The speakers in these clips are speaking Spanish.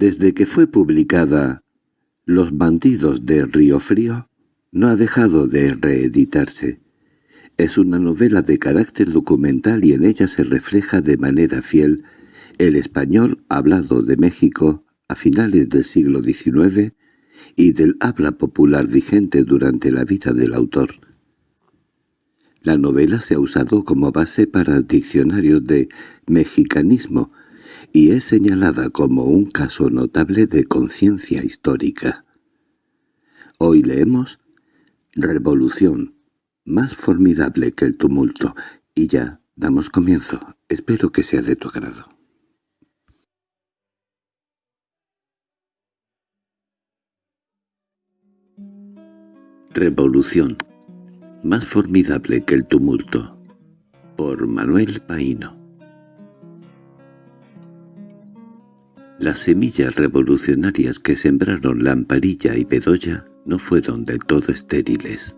Desde que fue publicada Los bandidos de Río Frío, no ha dejado de reeditarse. Es una novela de carácter documental y en ella se refleja de manera fiel el español hablado de México a finales del siglo XIX y del habla popular vigente durante la vida del autor. La novela se ha usado como base para diccionarios de mexicanismo y es señalada como un caso notable de conciencia histórica. Hoy leemos Revolución, más formidable que el tumulto, y ya damos comienzo. Espero que sea de tu agrado. Revolución más formidable que el tumulto. Por Manuel Paino Las semillas revolucionarias que sembraron Lamparilla y Bedoya no fueron del todo estériles.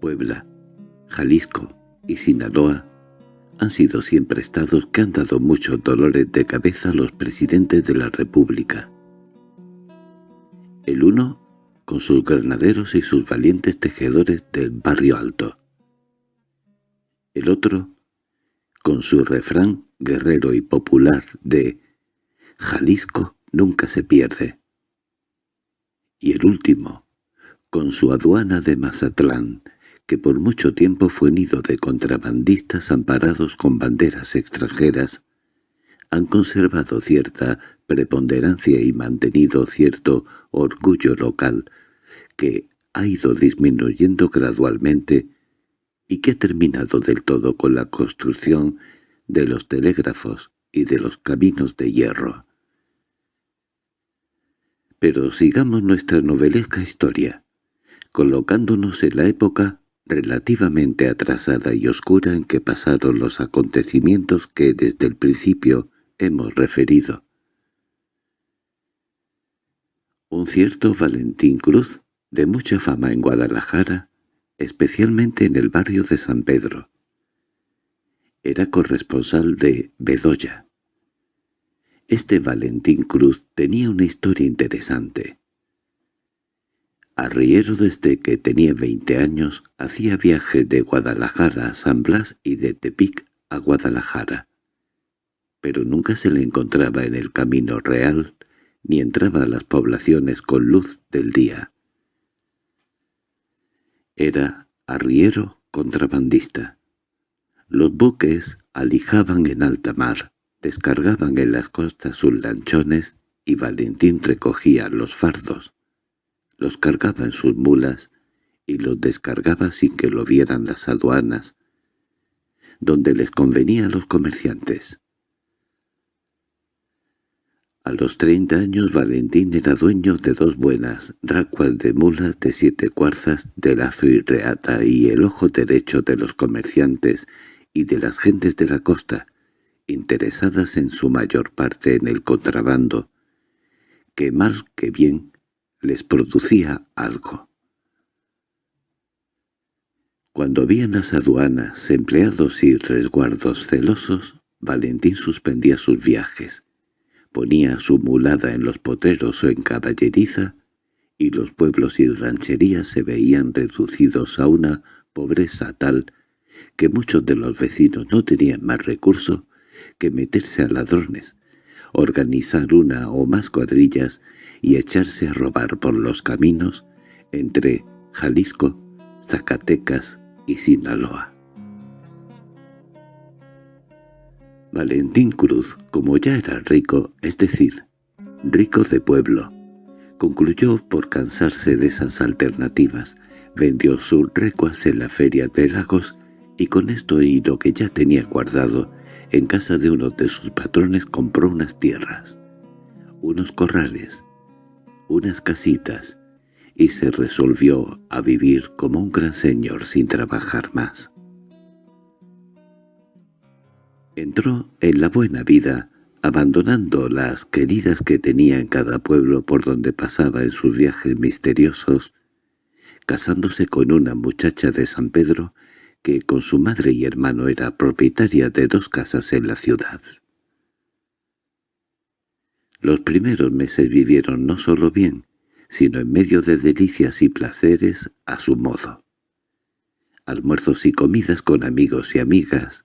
Puebla, Jalisco y Sinaloa han sido siempre estados que han dado muchos dolores de cabeza a los presidentes de la República. El uno con sus granaderos y sus valientes tejedores del barrio alto. El otro, con su refrán guerrero y popular de «Jalisco nunca se pierde». Y el último, con su aduana de Mazatlán, que por mucho tiempo fue nido de contrabandistas amparados con banderas extranjeras, han conservado cierta preponderancia y mantenido cierto orgullo local que ha ido disminuyendo gradualmente y que ha terminado del todo con la construcción de los telégrafos y de los caminos de hierro. Pero sigamos nuestra novelesca historia, colocándonos en la época relativamente atrasada y oscura en que pasaron los acontecimientos que desde el principio hemos referido. Un cierto Valentín Cruz, de mucha fama en Guadalajara, especialmente en el barrio de San Pedro. Era corresponsal de Bedoya. Este Valentín Cruz tenía una historia interesante. Arriero desde que tenía veinte años hacía viajes de Guadalajara a San Blas y de Tepic a Guadalajara pero nunca se le encontraba en el camino real ni entraba a las poblaciones con luz del día. Era arriero contrabandista. Los buques alijaban en alta mar, descargaban en las costas sus lanchones y Valentín recogía los fardos. Los cargaba en sus mulas y los descargaba sin que lo vieran las aduanas, donde les convenía a los comerciantes. A los treinta años Valentín era dueño de dos buenas racuas de mulas de siete cuarzas de lazo y reata y el ojo derecho de los comerciantes y de las gentes de la costa, interesadas en su mayor parte en el contrabando, que mal que bien les producía algo. Cuando habían las aduanas, empleados y resguardos celosos, Valentín suspendía sus viajes, ponía su mulada en los potreros o en caballeriza, y los pueblos y rancherías se veían reducidos a una pobreza tal que muchos de los vecinos no tenían más recurso que meterse a ladrones, organizar una o más cuadrillas y echarse a robar por los caminos entre Jalisco, Zacatecas y Sinaloa. Valentín Cruz, como ya era rico, es decir, rico de pueblo, concluyó por cansarse de esas alternativas, vendió sus recuas en la feria de Lagos y con esto y lo que ya tenía guardado, en casa de uno de sus patrones compró unas tierras, unos corrales, unas casitas, y se resolvió a vivir como un gran señor sin trabajar más. Entró en la buena vida, abandonando las queridas que tenía en cada pueblo por donde pasaba en sus viajes misteriosos, casándose con una muchacha de San Pedro que con su madre y hermano era propietaria de dos casas en la ciudad. Los primeros meses vivieron no solo bien, sino en medio de delicias y placeres a su modo. Almuerzos y comidas con amigos y amigas,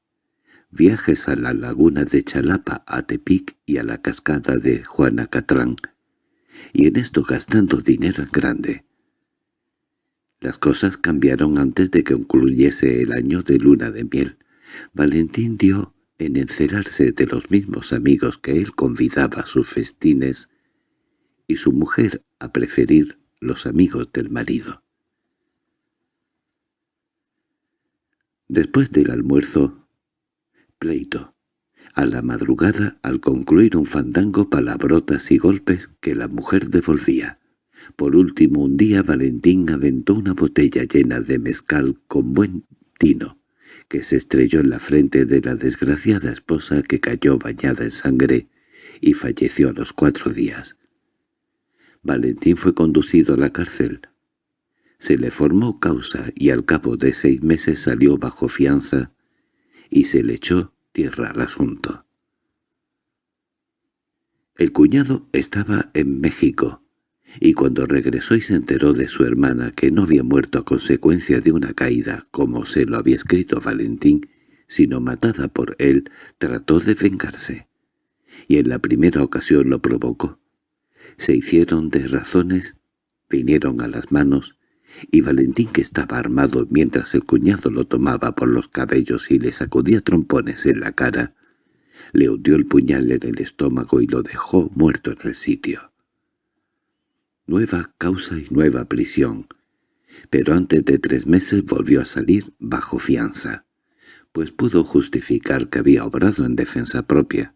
viajes a la laguna de Chalapa, a Tepic y a la cascada de Juanacatlán, y en esto gastando dinero en grande. Las cosas cambiaron antes de que concluyese el año de luna de miel. Valentín dio en encerarse de los mismos amigos que él convidaba a sus festines y su mujer a preferir los amigos del marido. Después del almuerzo, pleito. A la madrugada, al concluir un fandango, palabrotas y golpes que la mujer devolvía. Por último, un día Valentín aventó una botella llena de mezcal con buen tino, que se estrelló en la frente de la desgraciada esposa que cayó bañada en sangre y falleció a los cuatro días. Valentín fue conducido a la cárcel. Se le formó causa y al cabo de seis meses salió bajo fianza y se le echó tierra al asunto. El cuñado estaba en México y cuando regresó y se enteró de su hermana que no había muerto a consecuencia de una caída, como se lo había escrito Valentín, sino matada por él, trató de vengarse. Y en la primera ocasión lo provocó. Se hicieron de razones, vinieron a las manos, y Valentín que estaba armado mientras el cuñado lo tomaba por los cabellos y le sacudía trompones en la cara, le hundió el puñal en el estómago y lo dejó muerto en el sitio nueva causa y nueva prisión, pero antes de tres meses volvió a salir bajo fianza, pues pudo justificar que había obrado en defensa propia.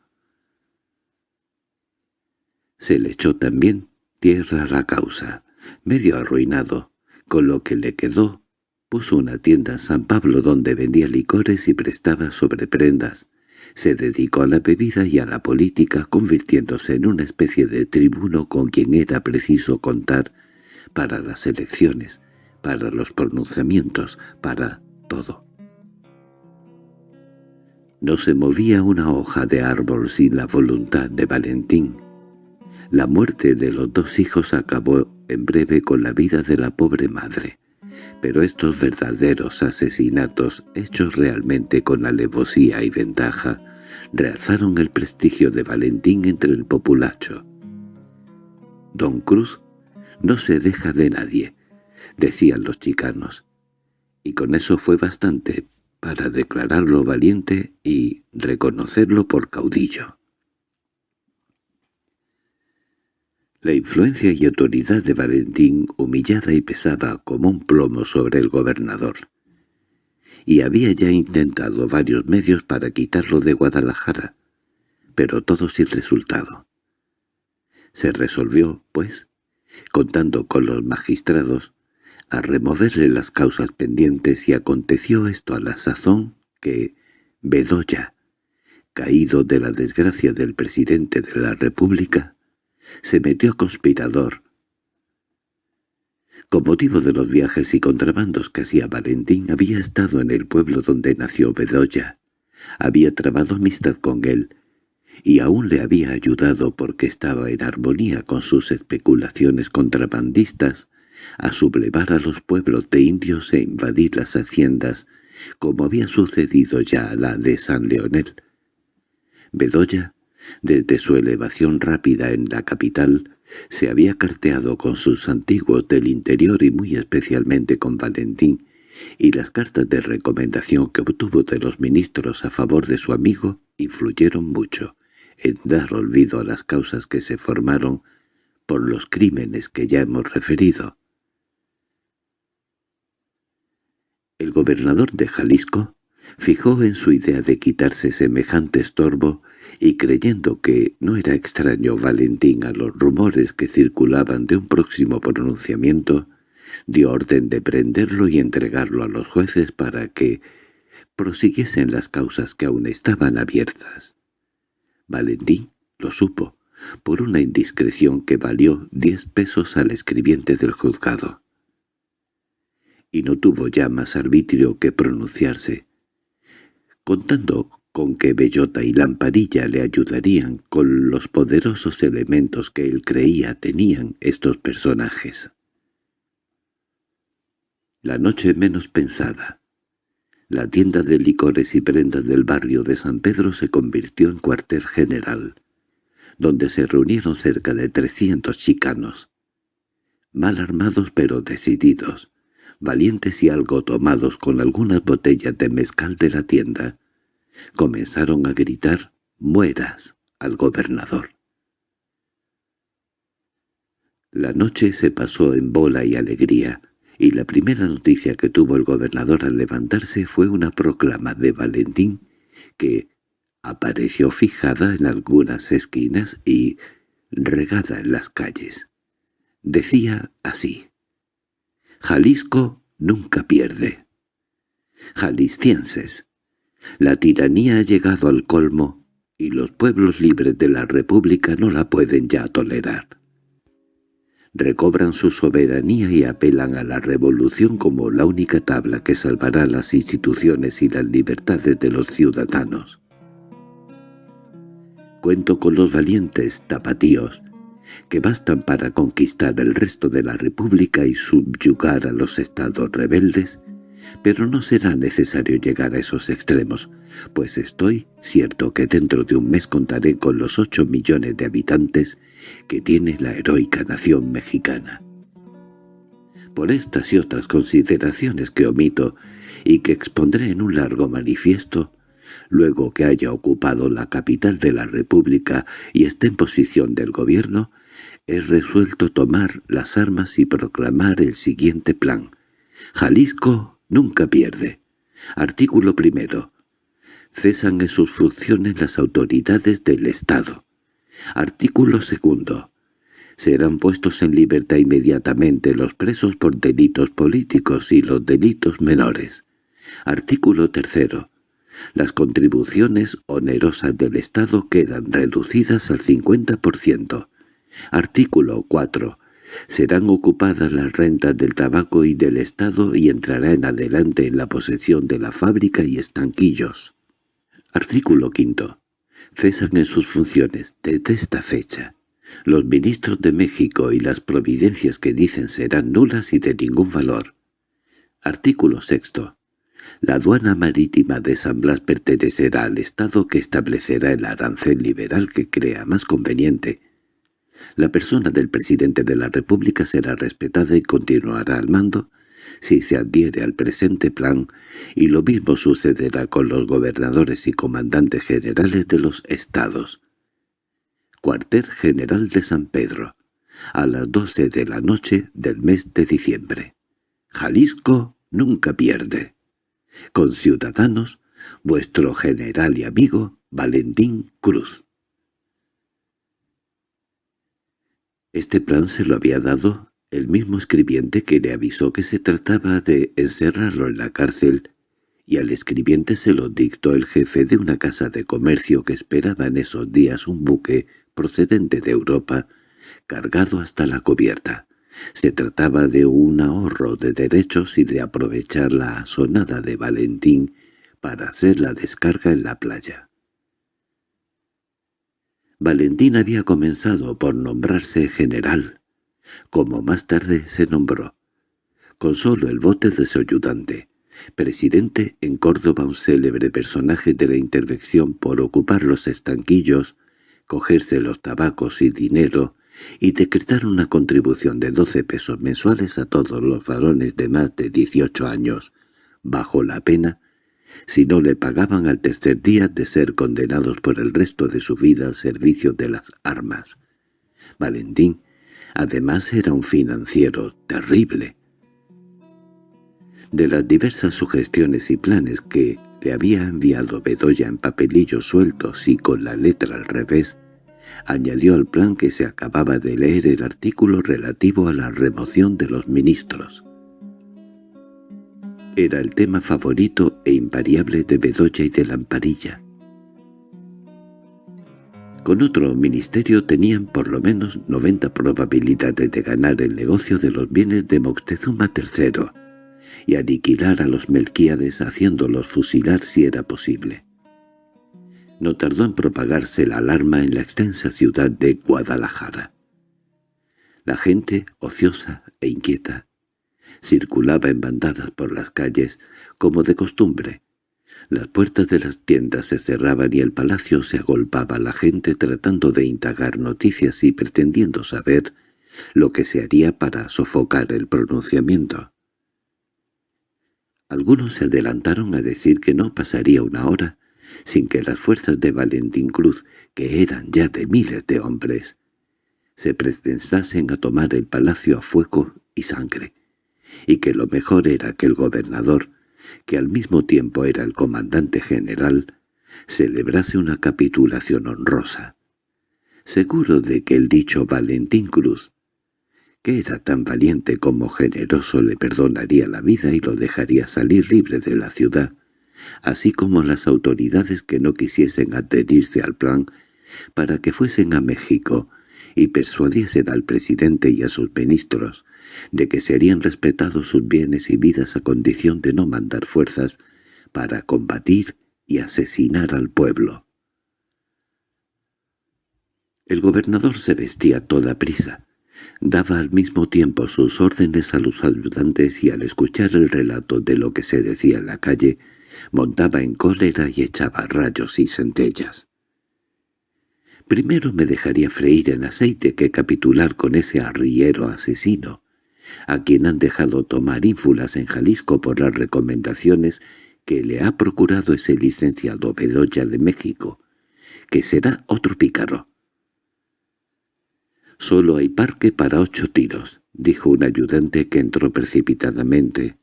Se le echó también tierra a la causa, medio arruinado, con lo que le quedó, puso una tienda en San Pablo donde vendía licores y prestaba sobreprendas, se dedicó a la bebida y a la política, convirtiéndose en una especie de tribuno con quien era preciso contar para las elecciones, para los pronunciamientos, para todo. No se movía una hoja de árbol sin la voluntad de Valentín. La muerte de los dos hijos acabó en breve con la vida de la pobre madre. Pero estos verdaderos asesinatos, hechos realmente con alevosía y ventaja, realzaron el prestigio de Valentín entre el populacho. «Don Cruz no se deja de nadie», decían los chicanos, y con eso fue bastante para declararlo valiente y reconocerlo por caudillo. La influencia y autoridad de Valentín humillada y pesaba como un plomo sobre el gobernador. Y había ya intentado varios medios para quitarlo de Guadalajara, pero todo sin resultado. Se resolvió, pues, contando con los magistrados, a removerle las causas pendientes y aconteció esto a la sazón que Bedoya, caído de la desgracia del presidente de la República, se metió conspirador. Con motivo de los viajes y contrabandos que hacía Valentín, había estado en el pueblo donde nació Bedoya. Había trabado amistad con él, y aún le había ayudado porque estaba en armonía con sus especulaciones contrabandistas a sublevar a los pueblos de indios e invadir las haciendas, como había sucedido ya a la de San Leonel. Bedoya desde su elevación rápida en la capital, se había carteado con sus antiguos del interior y muy especialmente con Valentín, y las cartas de recomendación que obtuvo de los ministros a favor de su amigo influyeron mucho en dar olvido a las causas que se formaron por los crímenes que ya hemos referido. El gobernador de Jalisco fijó en su idea de quitarse semejante estorbo y creyendo que no era extraño Valentín a los rumores que circulaban de un próximo pronunciamiento, dio orden de prenderlo y entregarlo a los jueces para que prosiguiesen las causas que aún estaban abiertas. Valentín lo supo, por una indiscreción que valió diez pesos al escribiente del juzgado. Y no tuvo ya más arbitrio que pronunciarse, contando con que Bellota y Lamparilla le ayudarían con los poderosos elementos que él creía tenían estos personajes. La noche menos pensada. La tienda de licores y prendas del barrio de San Pedro se convirtió en cuartel general, donde se reunieron cerca de trescientos chicanos, mal armados pero decididos, valientes y algo tomados con algunas botellas de mezcal de la tienda, comenzaron a gritar «¡Mueras!» al gobernador. La noche se pasó en bola y alegría, y la primera noticia que tuvo el gobernador al levantarse fue una proclama de Valentín que apareció fijada en algunas esquinas y regada en las calles. Decía así. Jalisco nunca pierde. Jaliscienses, la tiranía ha llegado al colmo y los pueblos libres de la República no la pueden ya tolerar. Recobran su soberanía y apelan a la revolución como la única tabla que salvará las instituciones y las libertades de los ciudadanos. Cuento con los valientes tapatíos, que bastan para conquistar el resto de la República y subyugar a los estados rebeldes, pero no será necesario llegar a esos extremos, pues estoy cierto que dentro de un mes contaré con los ocho millones de habitantes que tiene la heroica nación mexicana. Por estas y otras consideraciones que omito y que expondré en un largo manifiesto, luego que haya ocupado la capital de la República y esté en posición del gobierno, he resuelto tomar las armas y proclamar el siguiente plan. Jalisco nunca pierde. Artículo primero. Cesan en sus funciones las autoridades del Estado. Artículo segundo. Serán puestos en libertad inmediatamente los presos por delitos políticos y los delitos menores. Artículo tercero. Las contribuciones onerosas del Estado quedan reducidas al 50%. Artículo 4. Serán ocupadas las rentas del tabaco y del Estado y entrará en adelante en la posesión de la fábrica y estanquillos. Artículo 5. Cesan en sus funciones desde esta fecha. Los ministros de México y las providencias que dicen serán nulas y de ningún valor. Artículo 6. La aduana marítima de San Blas pertenecerá al Estado que establecerá el arancel liberal que crea más conveniente, la persona del presidente de la República será respetada y continuará al mando si se adhiere al presente plan, y lo mismo sucederá con los gobernadores y comandantes generales de los estados. Cuartel General de San Pedro, a las doce de la noche del mes de diciembre. Jalisco nunca pierde. Con ciudadanos, vuestro general y amigo Valentín Cruz. Este plan se lo había dado el mismo escribiente que le avisó que se trataba de encerrarlo en la cárcel, y al escribiente se lo dictó el jefe de una casa de comercio que esperaba en esos días un buque procedente de Europa, cargado hasta la cubierta. Se trataba de un ahorro de derechos y de aprovechar la sonada de Valentín para hacer la descarga en la playa. Valentín había comenzado por nombrarse general, como más tarde se nombró, con solo el bote de su ayudante, presidente en Córdoba un célebre personaje de la intervención por ocupar los estanquillos, cogerse los tabacos y dinero, y decretar una contribución de doce pesos mensuales a todos los varones de más de dieciocho años, bajo la pena si no le pagaban al tercer día de ser condenados por el resto de su vida al servicio de las armas. Valentín, además, era un financiero terrible. De las diversas sugestiones y planes que le había enviado Bedoya en papelillos sueltos y con la letra al revés, añadió al plan que se acababa de leer el artículo relativo a la remoción de los ministros era el tema favorito e invariable de Bedoya y de Lamparilla. Con otro ministerio tenían por lo menos 90 probabilidades de ganar el negocio de los bienes de Moctezuma III y aniquilar a los Melquíades haciéndolos fusilar si era posible. No tardó en propagarse la alarma en la extensa ciudad de Guadalajara. La gente, ociosa e inquieta, circulaba en bandadas por las calles, como de costumbre. Las puertas de las tiendas se cerraban y el palacio se agolpaba la gente tratando de indagar noticias y pretendiendo saber lo que se haría para sofocar el pronunciamiento. Algunos se adelantaron a decir que no pasaría una hora sin que las fuerzas de Valentín Cruz, que eran ya de miles de hombres, se pretensasen a tomar el palacio a fuego y sangre, y que lo mejor era que el gobernador, que al mismo tiempo era el comandante general, celebrase una capitulación honrosa. Seguro de que el dicho Valentín Cruz que era tan valiente como generoso le perdonaría la vida y lo dejaría salir libre de la ciudad, así como las autoridades que no quisiesen adherirse al plan para que fuesen a México y persuadiesen al presidente y a sus ministros de que serían respetados sus bienes y vidas a condición de no mandar fuerzas para combatir y asesinar al pueblo. El gobernador se vestía toda prisa, Daba al mismo tiempo sus órdenes a los ayudantes y al escuchar el relato de lo que se decía en la calle, montaba en cólera y echaba rayos y centellas. Primero me dejaría freír en aceite que capitular con ese arriero asesino, a quien han dejado tomar ínfulas en Jalisco por las recomendaciones que le ha procurado ese licenciado Bedoya de México, que será otro pícaro. «Solo hay parque para ocho tiros», dijo un ayudante que entró precipitadamente.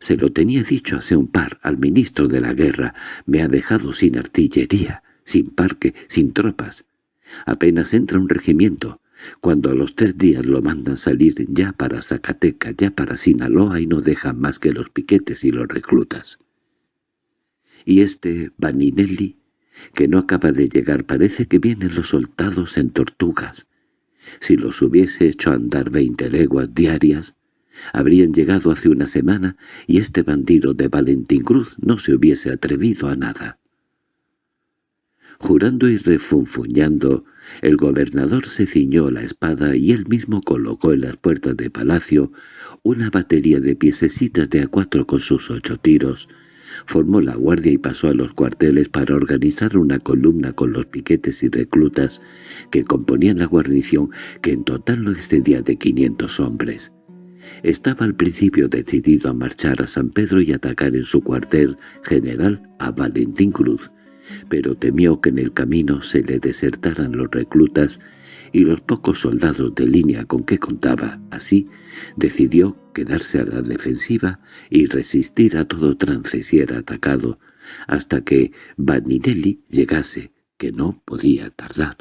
«Se lo tenía dicho hace un par al ministro de la guerra. Me ha dejado sin artillería, sin parque, sin tropas. Apenas entra un regimiento, cuando a los tres días lo mandan salir ya para Zacatecas, ya para Sinaloa y no dejan más que los piquetes y los reclutas. Y este Vaninelli, que no acaba de llegar, parece que vienen los soldados en tortugas, si los hubiese hecho andar veinte leguas diarias, habrían llegado hace una semana y este bandido de Valentín Cruz no se hubiese atrevido a nada. Jurando y refunfuñando, el gobernador se ciñó la espada y él mismo colocó en las puertas de palacio una batería de piececitas de a cuatro con sus ocho tiros, formó la guardia y pasó a los cuarteles para organizar una columna con los piquetes y reclutas que componían la guarnición, que en total no excedía de quinientos hombres. Estaba al principio decidido a marchar a San Pedro y atacar en su cuartel general a Valentín Cruz, pero temió que en el camino se le desertaran los reclutas y los pocos soldados de línea con que contaba. Así, decidió quedarse a la defensiva y resistir a todo trance si era atacado, hasta que Vaninelli llegase, que no podía tardar.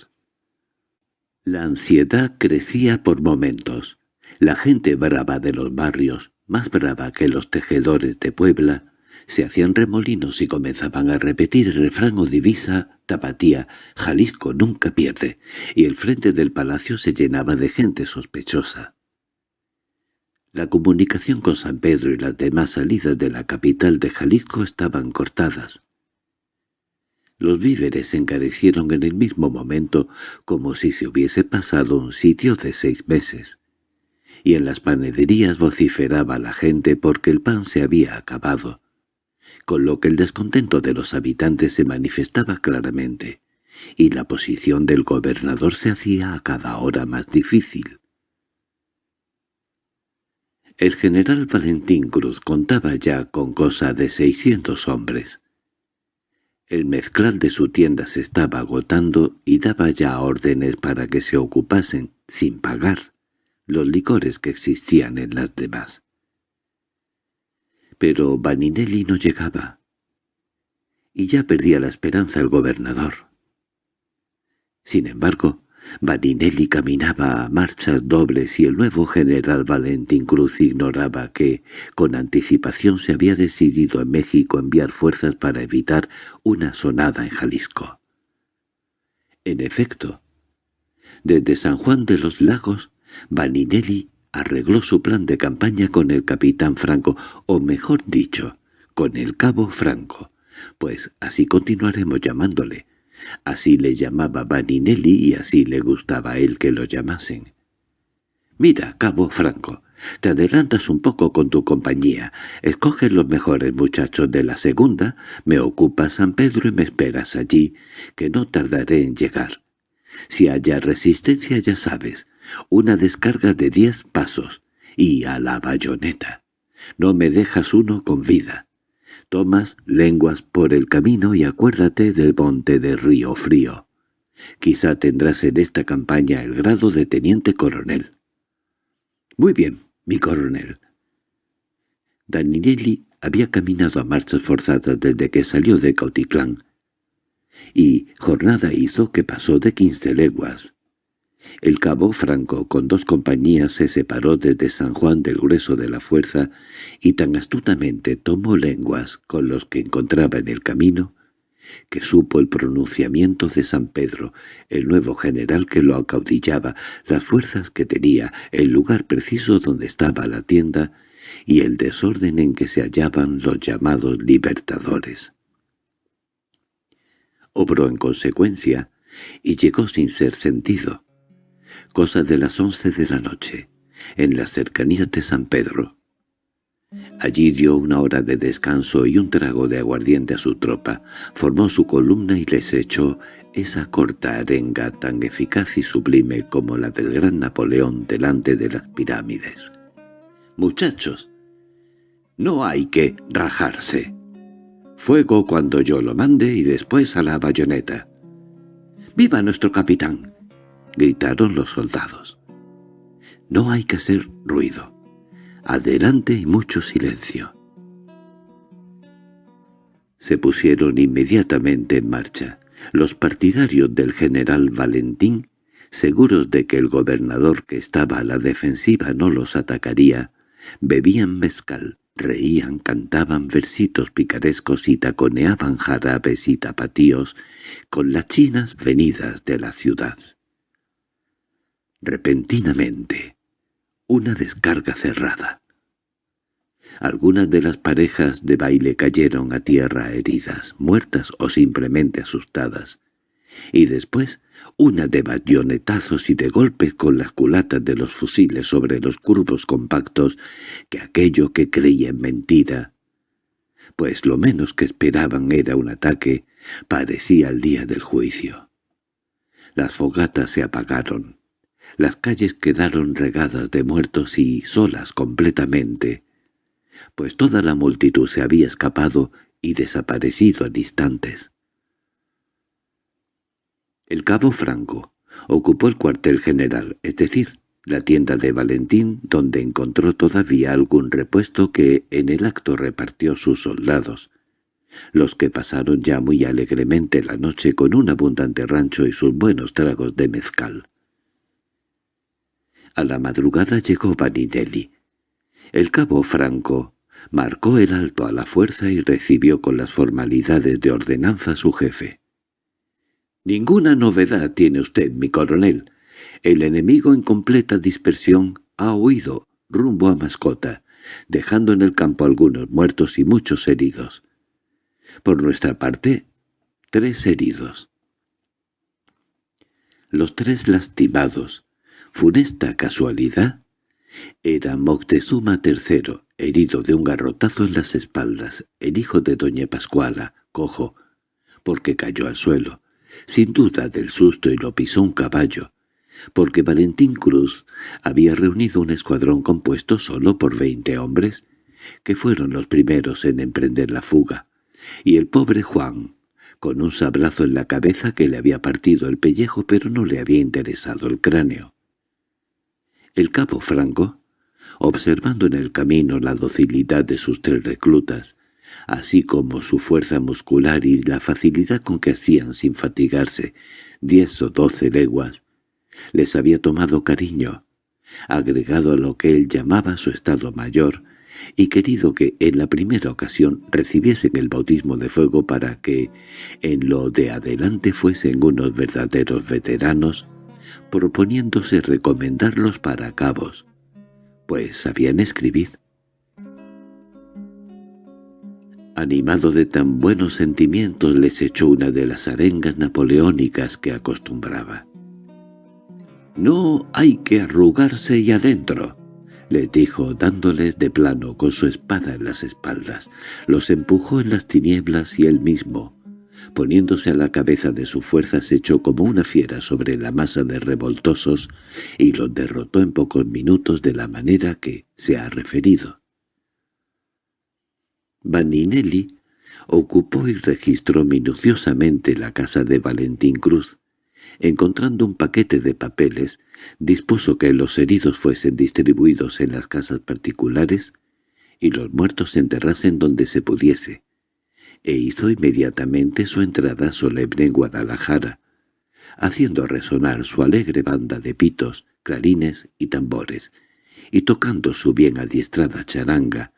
La ansiedad crecía por momentos. La gente brava de los barrios, más brava que los tejedores de Puebla, se hacían remolinos y comenzaban a repetir el refrán o divisa tapatía, Jalisco nunca pierde, y el frente del palacio se llenaba de gente sospechosa. La comunicación con San Pedro y las demás salidas de la capital de Jalisco estaban cortadas. Los víveres se encarecieron en el mismo momento como si se hubiese pasado un sitio de seis meses. Y en las panaderías vociferaba la gente porque el pan se había acabado, con lo que el descontento de los habitantes se manifestaba claramente, y la posición del gobernador se hacía a cada hora más difícil. El general Valentín Cruz contaba ya con cosa de seiscientos hombres. El mezclal de su tienda se estaba agotando y daba ya órdenes para que se ocupasen, sin pagar, los licores que existían en las demás. Pero Vaninelli no llegaba, y ya perdía la esperanza el gobernador. Sin embargo, Vaninelli caminaba a marchas dobles y el nuevo general Valentín Cruz ignoraba que, con anticipación se había decidido en México enviar fuerzas para evitar una sonada en Jalisco. En efecto, desde San Juan de los Lagos, Vaninelli arregló su plan de campaña con el capitán Franco, o mejor dicho, con el cabo Franco, Pues así continuaremos llamándole. Así le llamaba Vaninelli y así le gustaba a él que lo llamasen. Mira, Cabo Franco, te adelantas un poco con tu compañía. Escoges los mejores muchachos de la segunda, me ocupas San Pedro y me esperas allí, que no tardaré en llegar. Si haya resistencia ya sabes, una descarga de diez pasos, y a la bayoneta. No me dejas uno con vida. Tomas lenguas por el camino y acuérdate del monte de Río Frío. Quizá tendrás en esta campaña el grado de teniente coronel. Muy bien, mi coronel. Daninelli había caminado a marchas forzadas desde que salió de Cauticlán, y jornada hizo que pasó de quince leguas. El cabo Franco con dos compañías se separó desde San Juan del grueso de la fuerza y tan astutamente tomó lenguas con los que encontraba en el camino que supo el pronunciamiento de San Pedro, el nuevo general que lo acaudillaba, las fuerzas que tenía, el lugar preciso donde estaba la tienda y el desorden en que se hallaban los llamados libertadores. Obró en consecuencia y llegó sin ser sentido cosa de las once de la noche, en las cercanías de San Pedro. Allí dio una hora de descanso y un trago de aguardiente a su tropa, formó su columna y les echó esa corta arenga tan eficaz y sublime como la del gran Napoleón delante de las pirámides. «Muchachos, no hay que rajarse. Fuego cuando yo lo mande y después a la bayoneta. ¡Viva nuestro capitán! Gritaron los soldados. No hay que hacer ruido. Adelante y mucho silencio. Se pusieron inmediatamente en marcha. Los partidarios del general Valentín, seguros de que el gobernador que estaba a la defensiva no los atacaría, bebían mezcal, reían, cantaban versitos picarescos y taconeaban jarabes y tapatíos con las chinas venidas de la ciudad. Repentinamente, una descarga cerrada. Algunas de las parejas de baile cayeron a tierra heridas, muertas o simplemente asustadas, y después una de bayonetazos y de golpes con las culatas de los fusiles sobre los curvos compactos que aquello que creían mentira, pues lo menos que esperaban era un ataque, parecía el día del juicio. Las fogatas se apagaron, las calles quedaron regadas de muertos y solas completamente, pues toda la multitud se había escapado y desaparecido en instantes. El cabo Franco ocupó el cuartel general, es decir, la tienda de Valentín, donde encontró todavía algún repuesto que en el acto repartió sus soldados, los que pasaron ya muy alegremente la noche con un abundante rancho y sus buenos tragos de mezcal. A la madrugada llegó Vaninelli. El cabo Franco marcó el alto a la fuerza y recibió con las formalidades de ordenanza su jefe. «Ninguna novedad tiene usted, mi coronel. El enemigo en completa dispersión ha huido rumbo a Mascota, dejando en el campo algunos muertos y muchos heridos. Por nuestra parte, tres heridos. Los tres lastimados, Funesta casualidad. Era Moctezuma III, herido de un garrotazo en las espaldas, el hijo de doña Pascuala, cojo, porque cayó al suelo, sin duda del susto y lo pisó un caballo, porque Valentín Cruz había reunido un escuadrón compuesto solo por veinte hombres, que fueron los primeros en emprender la fuga, y el pobre Juan, con un sablazo en la cabeza que le había partido el pellejo pero no le había interesado el cráneo. El cabo Franco, observando en el camino la docilidad de sus tres reclutas, así como su fuerza muscular y la facilidad con que hacían sin fatigarse diez o doce leguas, les había tomado cariño, agregado a lo que él llamaba su estado mayor, y querido que en la primera ocasión recibiesen el bautismo de fuego para que en lo de adelante fuesen unos verdaderos veteranos, proponiéndose recomendarlos para cabos, pues sabían escribir. Animado de tan buenos sentimientos les echó una de las arengas napoleónicas que acostumbraba. «No hay que arrugarse y adentro», les dijo dándoles de plano con su espada en las espaldas. Los empujó en las tinieblas y él mismo, poniéndose a la cabeza de su fuerza, se echó como una fiera sobre la masa de revoltosos y los derrotó en pocos minutos de la manera que se ha referido. Vaninelli ocupó y registró minuciosamente la casa de Valentín Cruz. Encontrando un paquete de papeles, dispuso que los heridos fuesen distribuidos en las casas particulares y los muertos se enterrasen donde se pudiese, e hizo inmediatamente su entrada solemne en Guadalajara, haciendo resonar su alegre banda de pitos, clarines y tambores, y tocando su bien adiestrada charanga,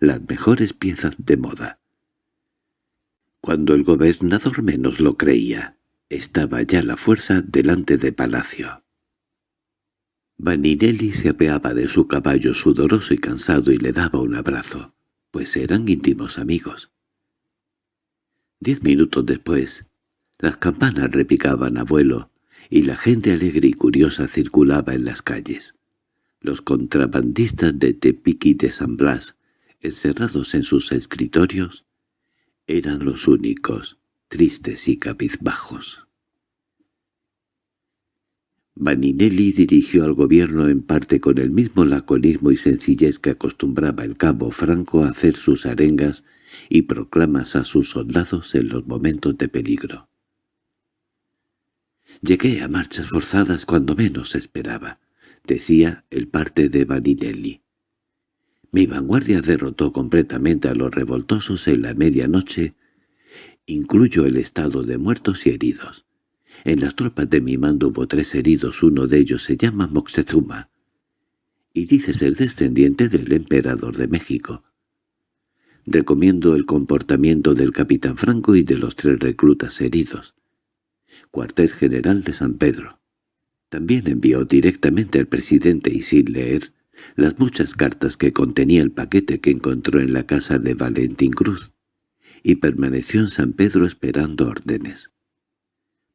las mejores piezas de moda. Cuando el gobernador menos lo creía, estaba ya la fuerza delante de palacio. Vaninelli se apeaba de su caballo sudoroso y cansado y le daba un abrazo, pues eran íntimos amigos. Diez minutos después, las campanas repicaban a vuelo y la gente alegre y curiosa circulaba en las calles. Los contrabandistas de Tepic y de San Blas, encerrados en sus escritorios, eran los únicos, tristes y cabizbajos. Vaninelli dirigió al gobierno en parte con el mismo laconismo y sencillez que acostumbraba el cabo Franco a hacer sus arengas y proclamas a sus soldados en los momentos de peligro. «Llegué a marchas forzadas cuando menos esperaba», decía el parte de Vaninelli. Mi vanguardia derrotó completamente a los revoltosos en la medianoche, incluyo el estado de muertos y heridos. En las tropas de mi mando hubo tres heridos, uno de ellos se llama Moctezuma, y dice ser descendiente del emperador de México. Recomiendo el comportamiento del capitán Franco y de los tres reclutas heridos. Cuartel General de San Pedro. También envió directamente al presidente y sin leer las muchas cartas que contenía el paquete que encontró en la casa de Valentín Cruz, y permaneció en San Pedro esperando órdenes.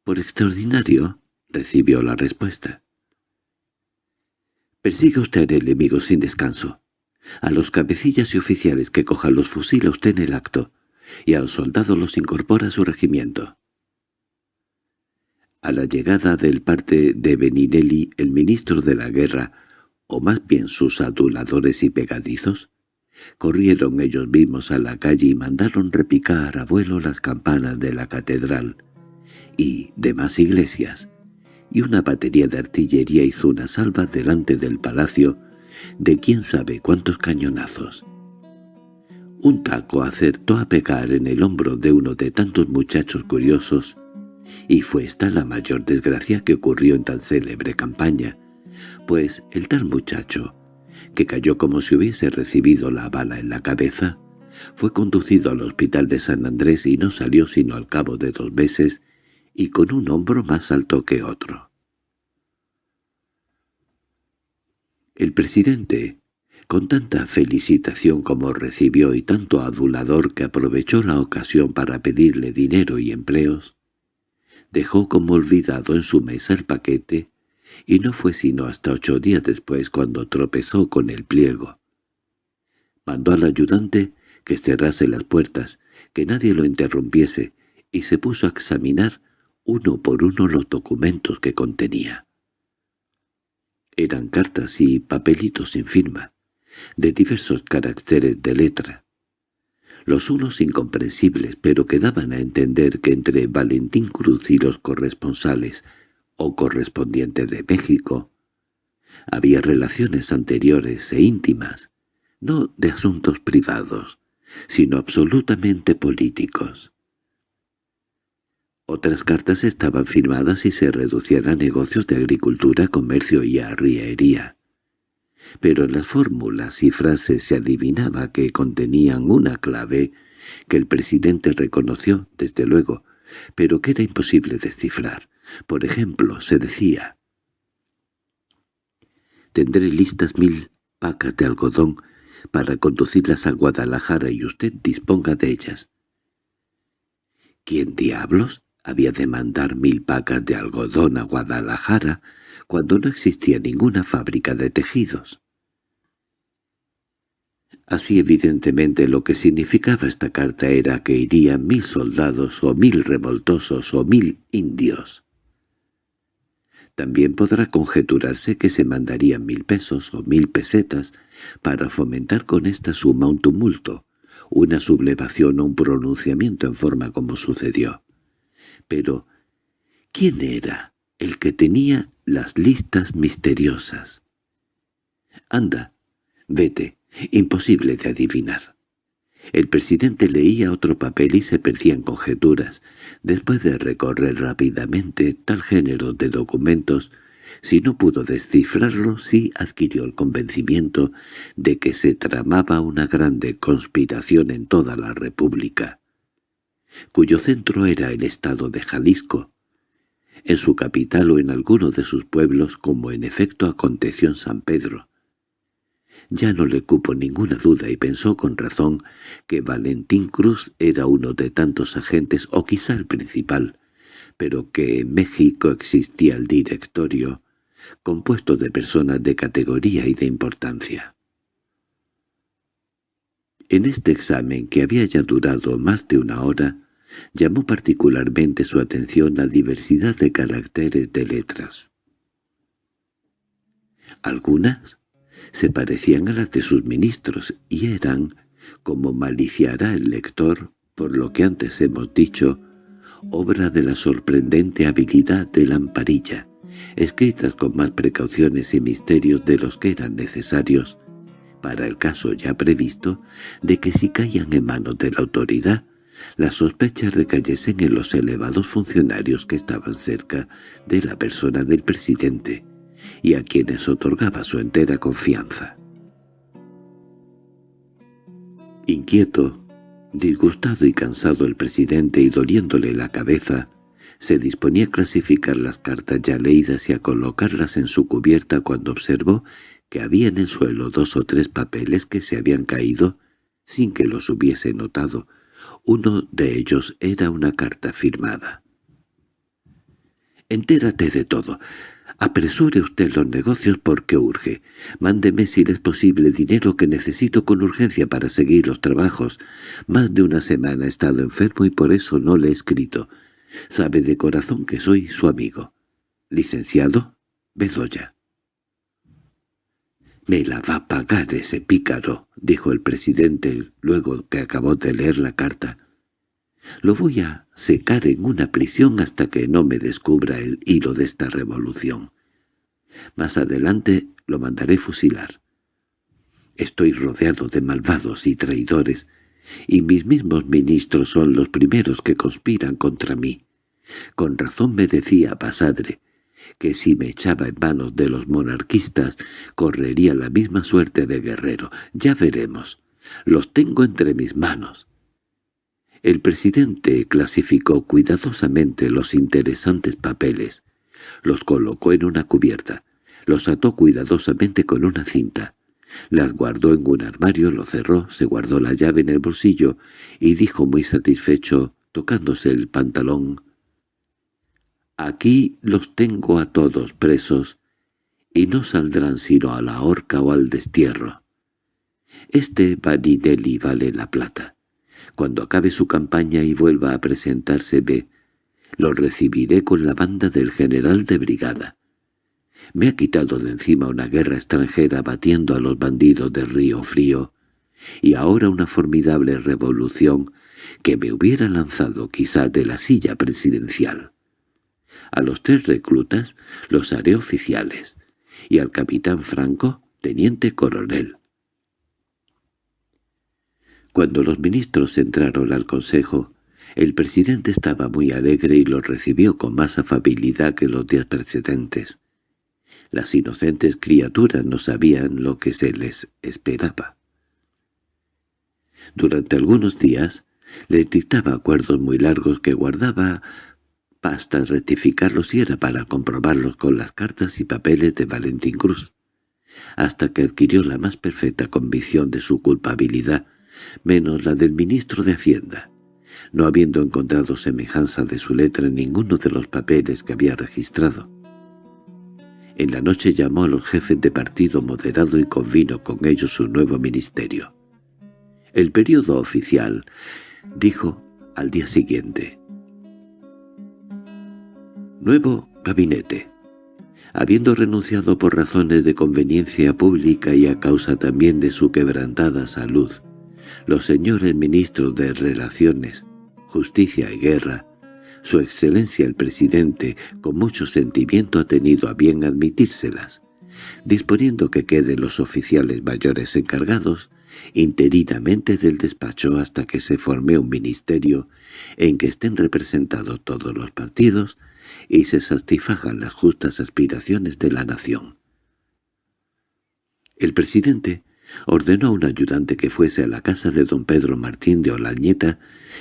Por extraordinario, recibió la respuesta. «Persiga usted al enemigo sin descanso. A los cabecillas y oficiales que cojan los fusila usted en el acto, y a los soldados los incorpora a su regimiento». A la llegada del parte de Beninelli, el ministro de la guerra o más bien sus aduladores y pegadizos, corrieron ellos mismos a la calle y mandaron repicar a vuelo las campanas de la catedral y demás iglesias, y una batería de artillería hizo una salva delante del palacio de quién sabe cuántos cañonazos. Un taco acertó a pegar en el hombro de uno de tantos muchachos curiosos, y fue esta la mayor desgracia que ocurrió en tan célebre campaña, pues el tal muchacho, que cayó como si hubiese recibido la bala en la cabeza, fue conducido al hospital de San Andrés y no salió sino al cabo de dos meses y con un hombro más alto que otro. El presidente, con tanta felicitación como recibió y tanto adulador que aprovechó la ocasión para pedirle dinero y empleos, dejó como olvidado en su mesa el paquete y no fue sino hasta ocho días después cuando tropezó con el pliego. Mandó al ayudante que cerrase las puertas, que nadie lo interrumpiese, y se puso a examinar uno por uno los documentos que contenía. Eran cartas y papelitos sin firma, de diversos caracteres de letra. Los unos incomprensibles, pero que daban a entender que entre Valentín Cruz y los corresponsales o correspondiente de México, había relaciones anteriores e íntimas, no de asuntos privados, sino absolutamente políticos. Otras cartas estaban firmadas y se reducían a negocios de agricultura, comercio y arriería. Pero en las fórmulas y frases se adivinaba que contenían una clave que el presidente reconoció, desde luego, pero que era imposible descifrar. Por ejemplo, se decía «Tendré listas mil pacas de algodón para conducirlas a Guadalajara y usted disponga de ellas. ¿Quién diablos había de mandar mil pacas de algodón a Guadalajara cuando no existía ninguna fábrica de tejidos? Así evidentemente lo que significaba esta carta era que irían mil soldados o mil revoltosos o mil indios. También podrá conjeturarse que se mandarían mil pesos o mil pesetas para fomentar con esta suma un tumulto, una sublevación o un pronunciamiento en forma como sucedió. Pero, ¿quién era el que tenía las listas misteriosas? Anda, vete, imposible de adivinar. El presidente leía otro papel y se perdían conjeturas. Después de recorrer rápidamente tal género de documentos, si no pudo descifrarlo, sí adquirió el convencimiento de que se tramaba una grande conspiración en toda la República, cuyo centro era el estado de Jalisco, en su capital o en alguno de sus pueblos, como en efecto aconteció en San Pedro. Ya no le cupo ninguna duda y pensó con razón que Valentín Cruz era uno de tantos agentes o quizá el principal, pero que en México existía el directorio, compuesto de personas de categoría y de importancia. En este examen, que había ya durado más de una hora, llamó particularmente su atención la diversidad de caracteres de letras. Algunas se parecían a las de sus ministros y eran, como maliciará el lector, por lo que antes hemos dicho, obra de la sorprendente habilidad de Lamparilla, escritas con más precauciones y misterios de los que eran necesarios, para el caso ya previsto de que si caían en manos de la autoridad, las sospechas recayesen en los elevados funcionarios que estaban cerca de la persona del presidente, y a quienes otorgaba su entera confianza. Inquieto, disgustado y cansado el presidente y doliéndole la cabeza, se disponía a clasificar las cartas ya leídas y a colocarlas en su cubierta cuando observó que había en el suelo dos o tres papeles que se habían caído sin que los hubiese notado. Uno de ellos era una carta firmada. «Entérate de todo. Apresure usted los negocios porque urge. Mándeme si es posible dinero que necesito con urgencia para seguir los trabajos. Más de una semana he estado enfermo y por eso no le he escrito. Sabe de corazón que soy su amigo. Licenciado Bedoya. «Me la va a pagar ese pícaro», dijo el presidente luego que acabó de leer la carta. Lo voy a secar en una prisión hasta que no me descubra el hilo de esta revolución. Más adelante lo mandaré fusilar. Estoy rodeado de malvados y traidores, y mis mismos ministros son los primeros que conspiran contra mí. Con razón me decía Pasadre que si me echaba en manos de los monarquistas correría la misma suerte de guerrero. Ya veremos. Los tengo entre mis manos. El presidente clasificó cuidadosamente los interesantes papeles, los colocó en una cubierta, los ató cuidadosamente con una cinta, las guardó en un armario, lo cerró, se guardó la llave en el bolsillo y dijo muy satisfecho, tocándose el pantalón, «Aquí los tengo a todos presos y no saldrán sino a la horca o al destierro. Este Vaninelli vale la plata. Cuando acabe su campaña y vuelva a presentarse ve, lo recibiré con la banda del general de brigada. Me ha quitado de encima una guerra extranjera batiendo a los bandidos del río frío, y ahora una formidable revolución que me hubiera lanzado quizá de la silla presidencial. A los tres reclutas los haré oficiales, y al capitán Franco, teniente coronel. Cuando los ministros entraron al consejo, el presidente estaba muy alegre y los recibió con más afabilidad que los días precedentes. Las inocentes criaturas no sabían lo que se les esperaba. Durante algunos días les dictaba acuerdos muy largos que guardaba pasta rectificarlos y era para comprobarlos con las cartas y papeles de Valentín Cruz. hasta que adquirió la más perfecta convicción de su culpabilidad, menos la del ministro de Hacienda, no habiendo encontrado semejanza de su letra en ninguno de los papeles que había registrado. En la noche llamó a los jefes de partido moderado y convino con ellos su nuevo ministerio. El periodo oficial dijo al día siguiente. Nuevo gabinete. Habiendo renunciado por razones de conveniencia pública y a causa también de su quebrantada salud, los señores ministros de Relaciones, Justicia y Guerra, su excelencia el presidente, con mucho sentimiento ha tenido a bien admitírselas, disponiendo que queden los oficiales mayores encargados interinamente del despacho hasta que se forme un ministerio en que estén representados todos los partidos y se satisfagan las justas aspiraciones de la nación. El presidente ordenó a un ayudante que fuese a la casa de don Pedro Martín de Olañeta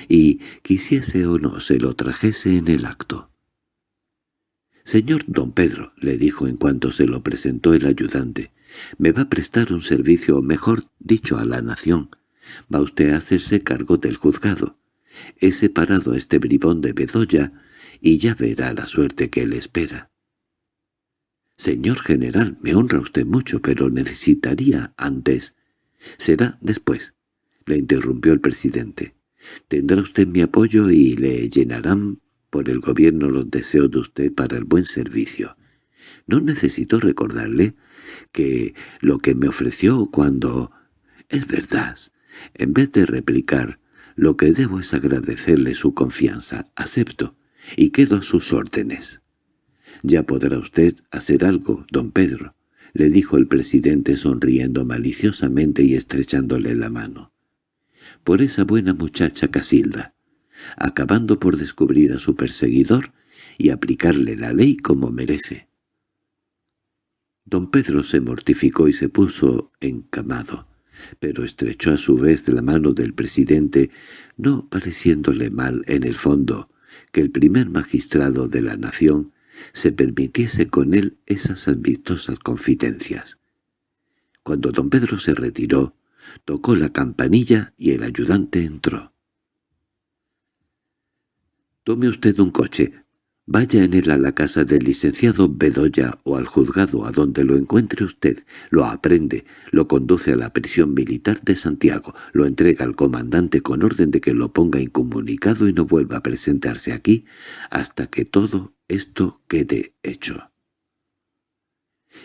y, quisiese o no, se lo trajese en el acto. «Señor don Pedro», le dijo en cuanto se lo presentó el ayudante, «me va a prestar un servicio, mejor dicho, a la nación. Va usted a hacerse cargo del juzgado. He separado a este bribón de Bedoya y ya verá la suerte que le espera». «Señor general, me honra usted mucho, pero necesitaría antes». «Será después», le interrumpió el presidente. «Tendrá usted mi apoyo y le llenarán por el gobierno los deseos de usted para el buen servicio. No necesito recordarle que lo que me ofreció cuando... Es verdad. En vez de replicar, lo que debo es agradecerle su confianza. Acepto y quedo a sus órdenes. «Ya podrá usted hacer algo, don Pedro», le dijo el presidente sonriendo maliciosamente y estrechándole la mano. «Por esa buena muchacha Casilda, acabando por descubrir a su perseguidor y aplicarle la ley como merece». Don Pedro se mortificó y se puso encamado, pero estrechó a su vez la mano del presidente, no pareciéndole mal en el fondo, que el primer magistrado de la nación se permitiese con él esas ambistosas confidencias. Cuando don Pedro se retiró, tocó la campanilla y el ayudante entró. «Tome usted un coche, Vaya en él a la casa del licenciado Bedoya o al juzgado a donde lo encuentre usted, lo aprende, lo conduce a la prisión militar de Santiago, lo entrega al comandante con orden de que lo ponga incomunicado y no vuelva a presentarse aquí hasta que todo esto quede hecho.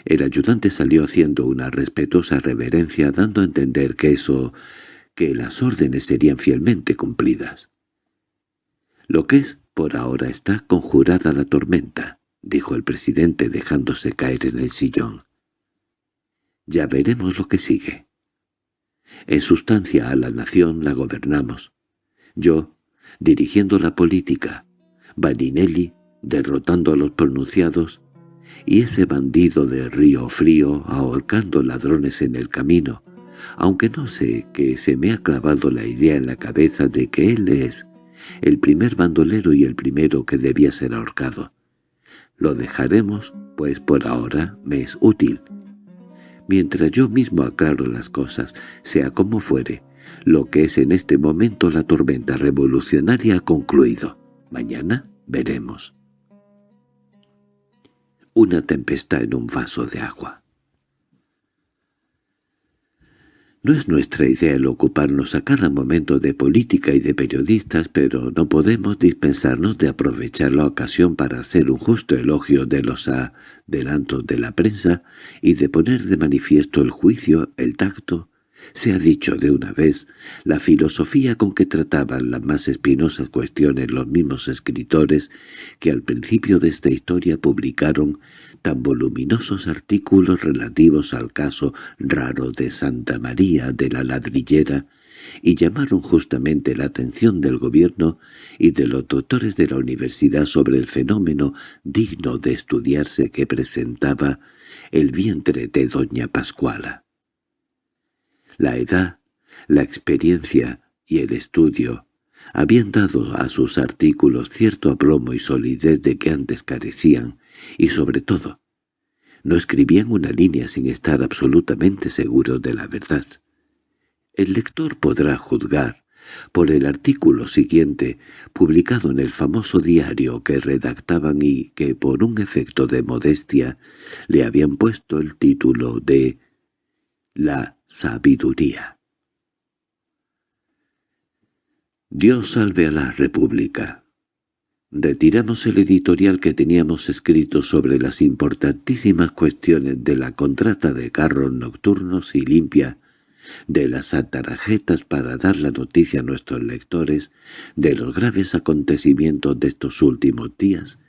El ayudante salió haciendo una respetuosa reverencia dando a entender que eso, que las órdenes serían fielmente cumplidas. Lo que es «Por ahora está conjurada la tormenta», dijo el presidente dejándose caer en el sillón. «Ya veremos lo que sigue. En sustancia a la nación la gobernamos. Yo, dirigiendo la política, Barinelli, derrotando a los pronunciados, y ese bandido de Río Frío ahorcando ladrones en el camino, aunque no sé que se me ha clavado la idea en la cabeza de que él es el primer bandolero y el primero que debía ser ahorcado. Lo dejaremos, pues por ahora me es útil. Mientras yo mismo aclaro las cosas, sea como fuere, lo que es en este momento la tormenta revolucionaria ha concluido. Mañana veremos. Una tempestad en un vaso de agua. No es nuestra idea el ocuparnos a cada momento de política y de periodistas, pero no podemos dispensarnos de aprovechar la ocasión para hacer un justo elogio de los adelantos de la prensa y de poner de manifiesto el juicio, el tacto, se ha dicho de una vez, la filosofía con que trataban las más espinosas cuestiones los mismos escritores que al principio de esta historia publicaron tan voluminosos artículos relativos al caso raro de Santa María de la Ladrillera y llamaron justamente la atención del gobierno y de los doctores de la universidad sobre el fenómeno digno de estudiarse que presentaba el vientre de doña Pascuala. La edad, la experiencia y el estudio habían dado a sus artículos cierto aplomo y solidez de que antes carecían, y sobre todo, No escribían una línea sin estar absolutamente seguros de la verdad. El lector podrá juzgar por el artículo siguiente, publicado en el famoso diario que redactaban y que por un efecto de modestia le habían puesto el título de «La sabiduría». Dios salve a la República. Retiramos el editorial que teníamos escrito sobre las importantísimas cuestiones de la contrata de carros nocturnos y limpia de las atarajetas para dar la noticia a nuestros lectores de los graves acontecimientos de estos últimos días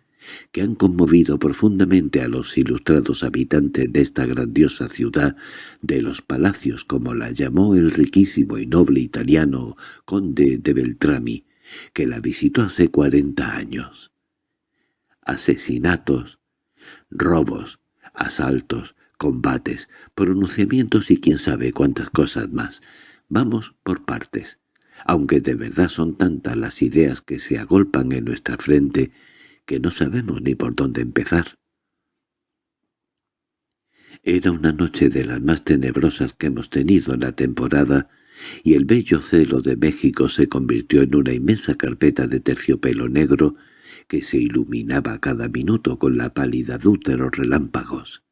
que han conmovido profundamente a los ilustrados habitantes de esta grandiosa ciudad de los palacios, como la llamó el riquísimo y noble italiano conde de Beltrami, que la visitó hace cuarenta años. Asesinatos, robos, asaltos, combates, pronunciamientos y quién sabe cuántas cosas más. Vamos por partes. Aunque de verdad son tantas las ideas que se agolpan en nuestra frente que no sabemos ni por dónde empezar. Era una noche de las más tenebrosas que hemos tenido en la temporada, y el bello celo de México se convirtió en una inmensa carpeta de terciopelo negro que se iluminaba cada minuto con la palidad de los relámpagos.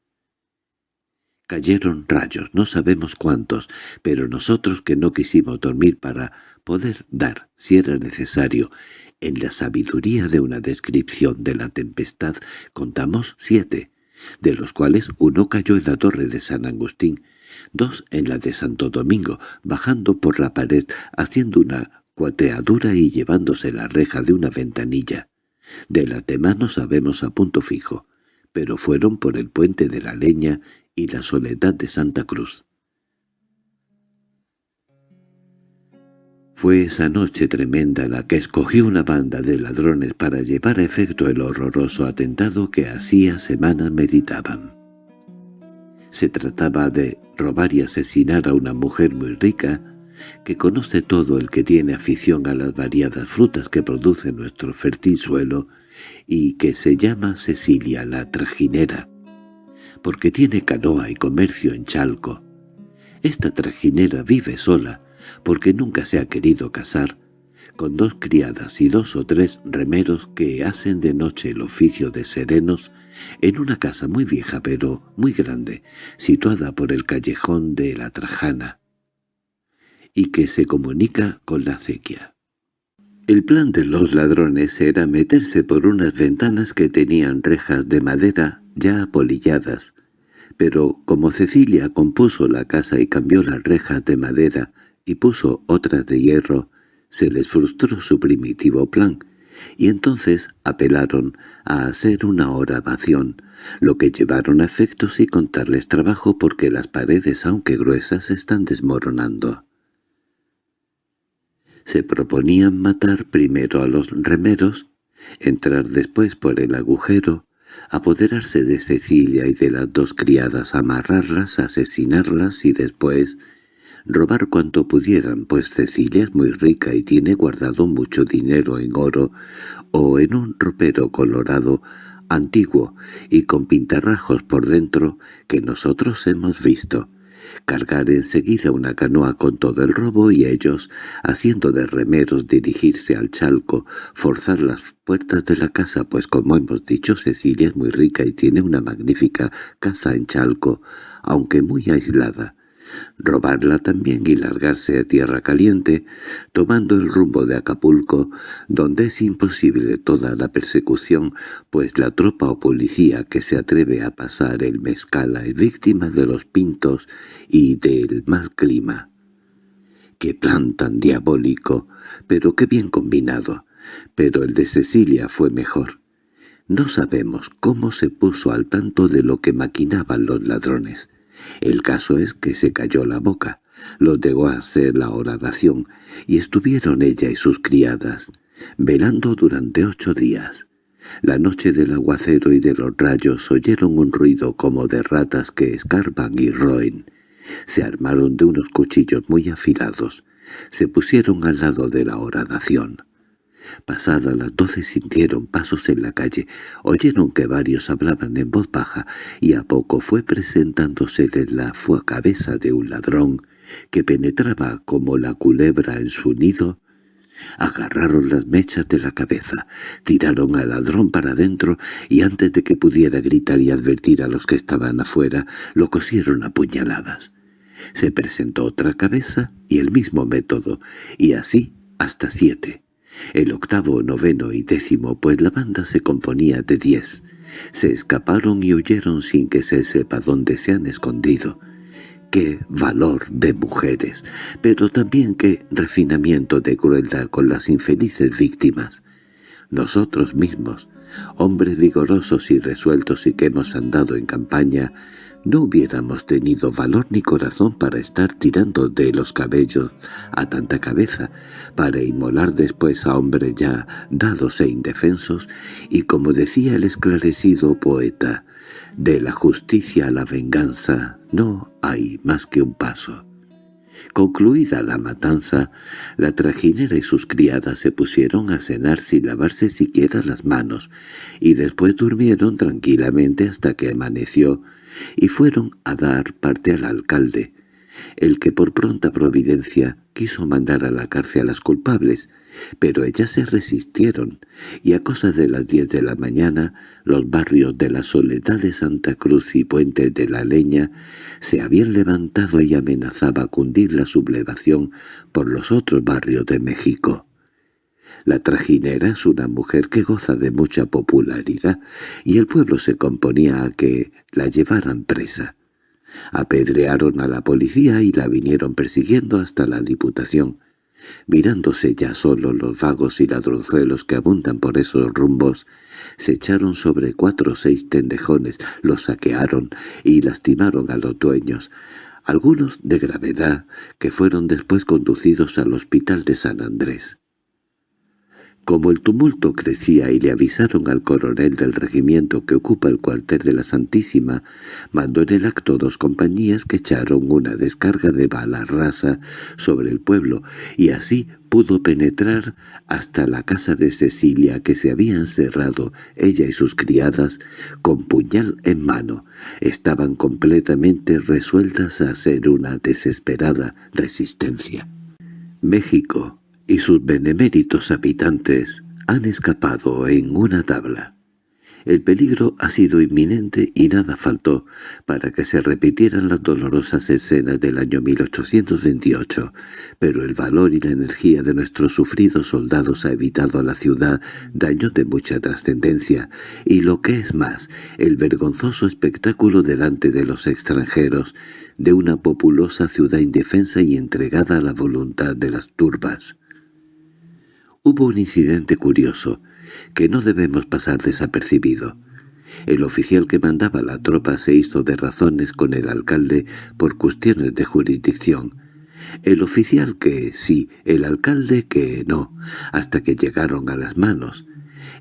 Cayeron rayos, no sabemos cuántos, pero nosotros que no quisimos dormir para poder dar, si era necesario, en la sabiduría de una descripción de la tempestad, contamos siete, de los cuales uno cayó en la torre de San Agustín, dos en la de Santo Domingo, bajando por la pared, haciendo una cuateadura y llevándose la reja de una ventanilla. De las demás no sabemos a punto fijo, pero fueron por el puente de la leña y la soledad de Santa Cruz. Fue esa noche tremenda la que escogió una banda de ladrones para llevar a efecto el horroroso atentado que hacía semanas meditaban. Se trataba de robar y asesinar a una mujer muy rica, que conoce todo el que tiene afición a las variadas frutas que produce nuestro fértil suelo, y que se llama Cecilia la Trajinera, porque tiene canoa y comercio en Chalco. Esta trajinera vive sola, porque nunca se ha querido casar, con dos criadas y dos o tres remeros que hacen de noche el oficio de serenos en una casa muy vieja pero muy grande, situada por el callejón de la Trajana, y que se comunica con la acequia. El plan de los ladrones era meterse por unas ventanas que tenían rejas de madera ya apolilladas, pero como Cecilia compuso la casa y cambió las rejas de madera y puso otras de hierro, se les frustró su primitivo plan, y entonces apelaron a hacer una oración, lo que llevaron a efectos y contarles trabajo porque las paredes, aunque gruesas, están desmoronando. Se proponían matar primero a los remeros, entrar después por el agujero, apoderarse de Cecilia y de las dos criadas, amarrarlas, asesinarlas y después robar cuanto pudieran, pues Cecilia es muy rica y tiene guardado mucho dinero en oro o en un ropero colorado antiguo y con pintarrajos por dentro que nosotros hemos visto. Cargar enseguida una canoa con todo el robo y ellos, haciendo de remeros dirigirse al chalco, forzar las puertas de la casa, pues como hemos dicho Cecilia es muy rica y tiene una magnífica casa en chalco, aunque muy aislada robarla también y largarse a tierra caliente, tomando el rumbo de Acapulco, donde es imposible toda la persecución, pues la tropa o policía que se atreve a pasar el mezcala es víctima de los pintos y del mal clima. ¡Qué plan tan diabólico! Pero qué bien combinado. Pero el de Cecilia fue mejor. No sabemos cómo se puso al tanto de lo que maquinaban los ladrones. El caso es que se cayó la boca, lo dejó hacer la oración, y estuvieron ella y sus criadas, velando durante ocho días. La noche del aguacero y de los rayos oyeron un ruido como de ratas que escarban y roen. Se armaron de unos cuchillos muy afilados. Se pusieron al lado de la oración. Pasadas las doce sintieron pasos en la calle, oyeron que varios hablaban en voz baja, y a poco fue presentándosele la cabeza de un ladrón que penetraba como la culebra en su nido. Agarraron las mechas de la cabeza, tiraron al ladrón para adentro y antes de que pudiera gritar y advertir a los que estaban afuera, lo cosieron a puñaladas. Se presentó otra cabeza y el mismo método, y así hasta siete. El octavo, noveno y décimo, pues la banda se componía de diez. Se escaparon y huyeron sin que se sepa dónde se han escondido. ¡Qué valor de mujeres! Pero también qué refinamiento de crueldad con las infelices víctimas. Nosotros mismos, hombres vigorosos y resueltos y que hemos andado en campaña, no hubiéramos tenido valor ni corazón para estar tirando de los cabellos a tanta cabeza, para inmolar después a hombres ya dados e indefensos, y como decía el esclarecido poeta, de la justicia a la venganza no hay más que un paso. Concluida la matanza, la trajinera y sus criadas se pusieron a cenar sin lavarse siquiera las manos, y después durmieron tranquilamente hasta que amaneció, y fueron a dar parte al alcalde, el que por pronta providencia quiso mandar a la cárcel a las culpables, pero ellas se resistieron, y a cosas de las diez de la mañana los barrios de la Soledad de Santa Cruz y Puente de la Leña se habían levantado y amenazaba cundir la sublevación por los otros barrios de México. La trajinera es una mujer que goza de mucha popularidad, y el pueblo se componía a que la llevaran presa. Apedrearon a la policía y la vinieron persiguiendo hasta la Diputación. Mirándose ya solo los vagos y ladronzuelos que abundan por esos rumbos, se echaron sobre cuatro o seis tendejones, los saquearon y lastimaron a los dueños, algunos de gravedad, que fueron después conducidos al hospital de San Andrés. Como el tumulto crecía y le avisaron al coronel del regimiento que ocupa el cuartel de la Santísima, mandó en el acto dos compañías que echaron una descarga de bala rasa sobre el pueblo, y así pudo penetrar hasta la casa de Cecilia que se habían cerrado ella y sus criadas con puñal en mano. Estaban completamente resueltas a hacer una desesperada resistencia. México y sus beneméritos habitantes han escapado en una tabla. El peligro ha sido inminente y nada faltó para que se repitieran las dolorosas escenas del año 1828, pero el valor y la energía de nuestros sufridos soldados ha evitado a la ciudad daños de mucha trascendencia, y lo que es más, el vergonzoso espectáculo delante de los extranjeros de una populosa ciudad indefensa y entregada a la voluntad de las turbas. Hubo un incidente curioso, que no debemos pasar desapercibido. El oficial que mandaba la tropa se hizo de razones con el alcalde por cuestiones de jurisdicción. El oficial que sí, el alcalde que no, hasta que llegaron a las manos.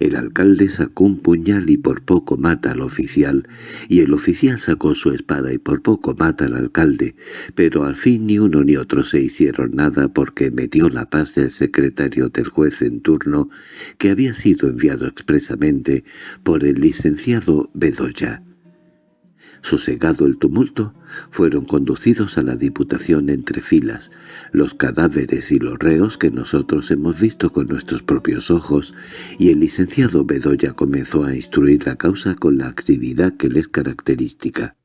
El alcalde sacó un puñal y por poco mata al oficial, y el oficial sacó su espada y por poco mata al alcalde, pero al fin ni uno ni otro se hicieron nada porque me dio la paz el secretario del juez en turno, que había sido enviado expresamente por el licenciado Bedoya. Sosegado el tumulto, fueron conducidos a la Diputación entre filas, los cadáveres y los reos que nosotros hemos visto con nuestros propios ojos, y el licenciado Bedoya comenzó a instruir la causa con la actividad que le es característica.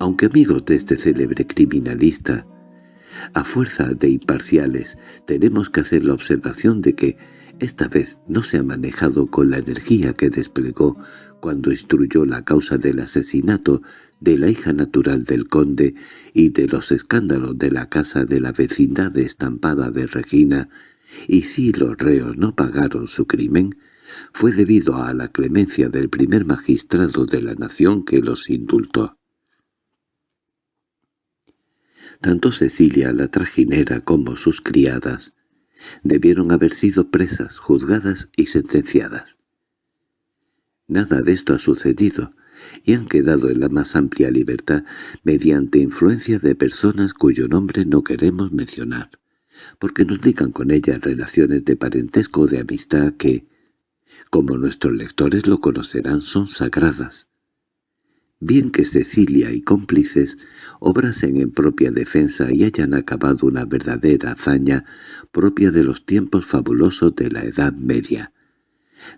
Aunque amigos de este célebre criminalista, a fuerza de imparciales, tenemos que hacer la observación de que esta vez no se ha manejado con la energía que desplegó cuando instruyó la causa del asesinato de la hija natural del conde y de los escándalos de la casa de la vecindad estampada de Regina, y si los reos no pagaron su crimen, fue debido a la clemencia del primer magistrado de la nación que los indultó. Tanto Cecilia la trajinera como sus criadas debieron haber sido presas, juzgadas y sentenciadas. Nada de esto ha sucedido, y han quedado en la más amplia libertad mediante influencia de personas cuyo nombre no queremos mencionar. porque nos ligan con ella relaciones de parentesco o de amistad que, como nuestros lectores lo conocerán, son sagradas. Bien que Cecilia y cómplices obrasen en propia defensa y hayan acabado una verdadera hazaña propia de los tiempos fabulosos de la Edad Media.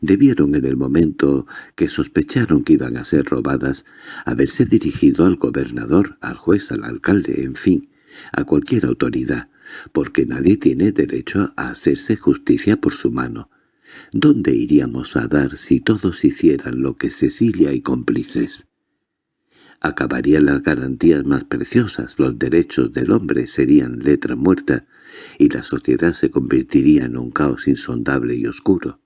Debieron en el momento que sospecharon que iban a ser robadas haberse dirigido al gobernador, al juez, al alcalde, en fin, a cualquier autoridad, porque nadie tiene derecho a hacerse justicia por su mano. ¿Dónde iríamos a dar si todos hicieran lo que Cecilia y cómplices? Acabarían las garantías más preciosas, los derechos del hombre serían letra muerta, y la sociedad se convertiría en un caos insondable y oscuro.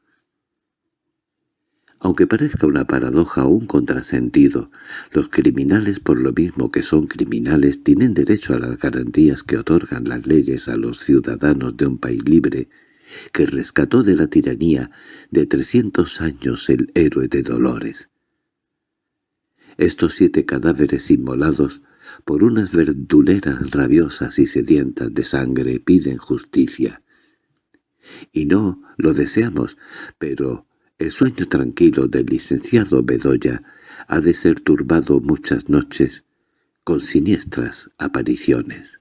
Aunque parezca una paradoja o un contrasentido, los criminales por lo mismo que son criminales tienen derecho a las garantías que otorgan las leyes a los ciudadanos de un país libre que rescató de la tiranía de trescientos años el héroe de Dolores. Estos siete cadáveres inmolados por unas verduleras rabiosas y sedientas de sangre piden justicia. Y no lo deseamos, pero el sueño tranquilo del licenciado Bedoya ha de ser turbado muchas noches con siniestras apariciones.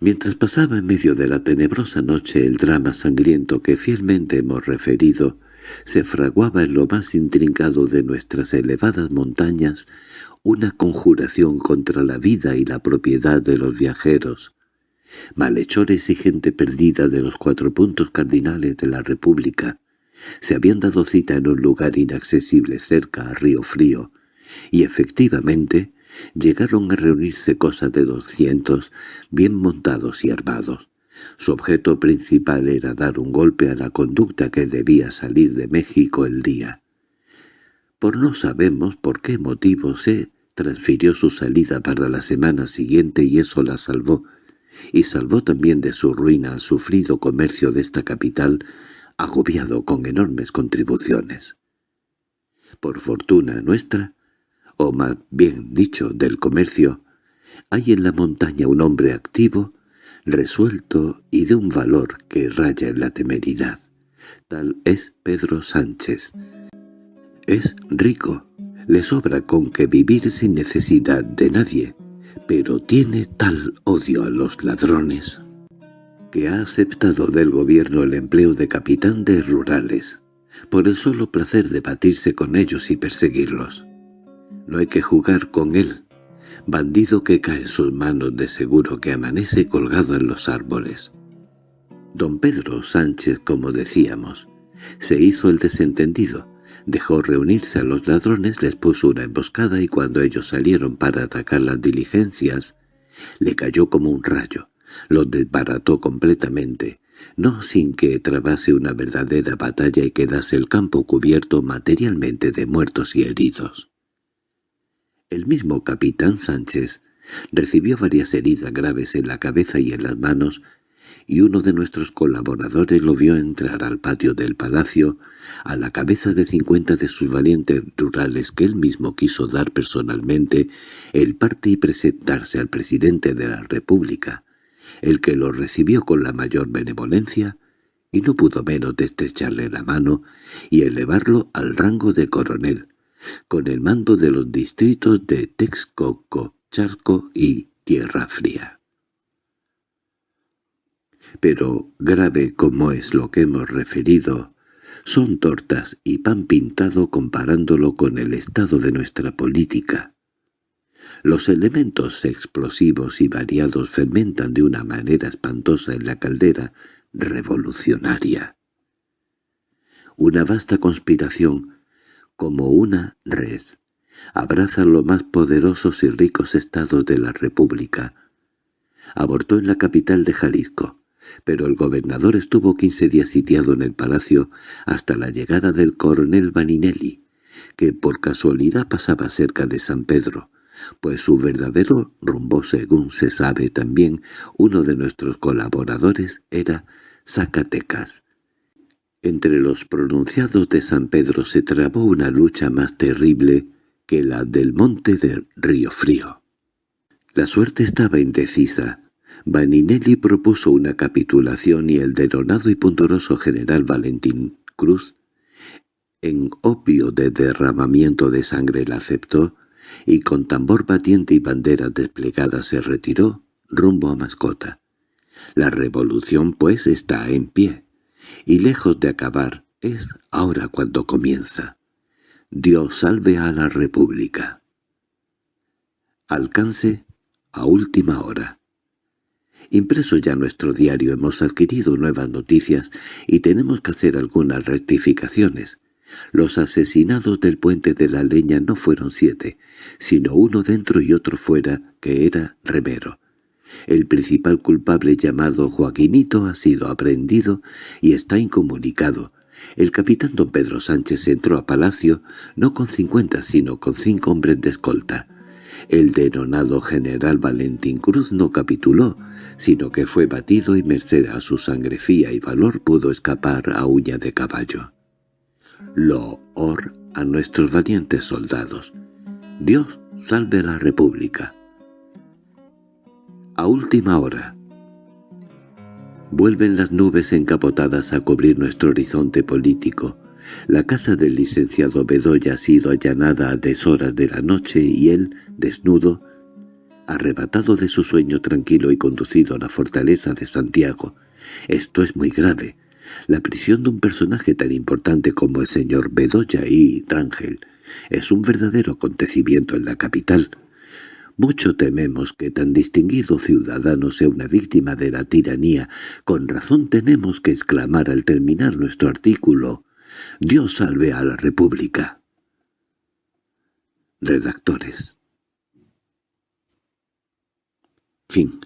Mientras pasaba en medio de la tenebrosa noche el drama sangriento que fielmente hemos referido, se fraguaba en lo más intrincado de nuestras elevadas montañas una conjuración contra la vida y la propiedad de los viajeros, malhechores y gente perdida de los cuatro puntos cardinales de la República, se habían dado cita en un lugar inaccesible cerca a Río Frío, y efectivamente llegaron a reunirse cosas de doscientos, bien montados y armados. Su objeto principal era dar un golpe a la conducta que debía salir de México el día. Por no sabemos por qué motivo se transfirió su salida para la semana siguiente y eso la salvó, y salvó también de su ruina al sufrido comercio de esta capital, agobiado con enormes contribuciones. Por fortuna nuestra, o más bien dicho del comercio, hay en la montaña un hombre activo, resuelto y de un valor que raya en la temeridad. Tal es Pedro Sánchez. Es rico, le sobra con que vivir sin necesidad de nadie, pero tiene tal odio a los ladrones que ha aceptado del gobierno el empleo de capitán de rurales, por el solo placer de batirse con ellos y perseguirlos. No hay que jugar con él, bandido que cae en sus manos de seguro que amanece colgado en los árboles. Don Pedro Sánchez, como decíamos, se hizo el desentendido, Dejó reunirse a los ladrones, les puso una emboscada y cuando ellos salieron para atacar las diligencias, le cayó como un rayo, los desbarató completamente, no sin que trabase una verdadera batalla y quedase el campo cubierto materialmente de muertos y heridos. El mismo capitán Sánchez recibió varias heridas graves en la cabeza y en las manos y uno de nuestros colaboradores lo vio entrar al patio del palacio a la cabeza de cincuenta de sus valientes rurales que él mismo quiso dar personalmente el parte y presentarse al presidente de la República, el que lo recibió con la mayor benevolencia y no pudo menos de estrecharle la mano y elevarlo al rango de coronel, con el mando de los distritos de Texcoco, Charco y Tierra Fría. Pero grave como es lo que hemos referido, son tortas y pan pintado comparándolo con el estado de nuestra política. Los elementos explosivos y variados fermentan de una manera espantosa en la caldera revolucionaria. Una vasta conspiración, como una red, abraza los más poderosos y ricos estados de la República. Abortó en la capital de Jalisco, pero el gobernador estuvo quince días sitiado en el palacio hasta la llegada del coronel Vaninelli, que por casualidad pasaba cerca de San Pedro, pues su verdadero rumbo, según se sabe también, uno de nuestros colaboradores era Zacatecas. Entre los pronunciados de San Pedro se trabó una lucha más terrible que la del monte de Río Frío. La suerte estaba indecisa, Vaninelli propuso una capitulación y el deronado y punturoso general Valentín Cruz, en opio de derramamiento de sangre la aceptó, y con tambor batiente y banderas desplegadas se retiró rumbo a Mascota. La revolución, pues, está en pie, y lejos de acabar, es ahora cuando comienza. Dios salve a la República. Alcance a última hora. Impreso ya nuestro diario hemos adquirido nuevas noticias y tenemos que hacer algunas rectificaciones. Los asesinados del puente de la leña no fueron siete, sino uno dentro y otro fuera, que era Remero. El principal culpable llamado Joaquinito ha sido aprendido y está incomunicado. El capitán don Pedro Sánchez entró a palacio no con cincuenta sino con cinco hombres de escolta. El denonado general Valentín Cruz no capituló, sino que fue batido y merced a su sangre fía y valor pudo escapar a uña de caballo. Loor a nuestros valientes soldados. Dios salve la República. A última hora. Vuelven las nubes encapotadas a cubrir nuestro horizonte político. La casa del licenciado Bedoya ha sido allanada a deshoras de la noche y él, desnudo, arrebatado de su sueño tranquilo y conducido a la fortaleza de Santiago. Esto es muy grave. La prisión de un personaje tan importante como el señor Bedoya y Rangel es un verdadero acontecimiento en la capital. Mucho tememos que tan distinguido ciudadano sea una víctima de la tiranía. Con razón tenemos que exclamar al terminar nuestro artículo, «Dios salve a la República». Redactores Fin